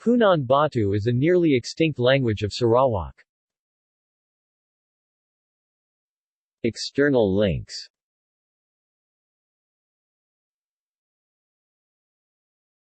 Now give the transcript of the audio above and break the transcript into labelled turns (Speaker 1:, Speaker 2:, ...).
Speaker 1: Punan Batu is a nearly extinct language of Sarawak.
Speaker 2: External links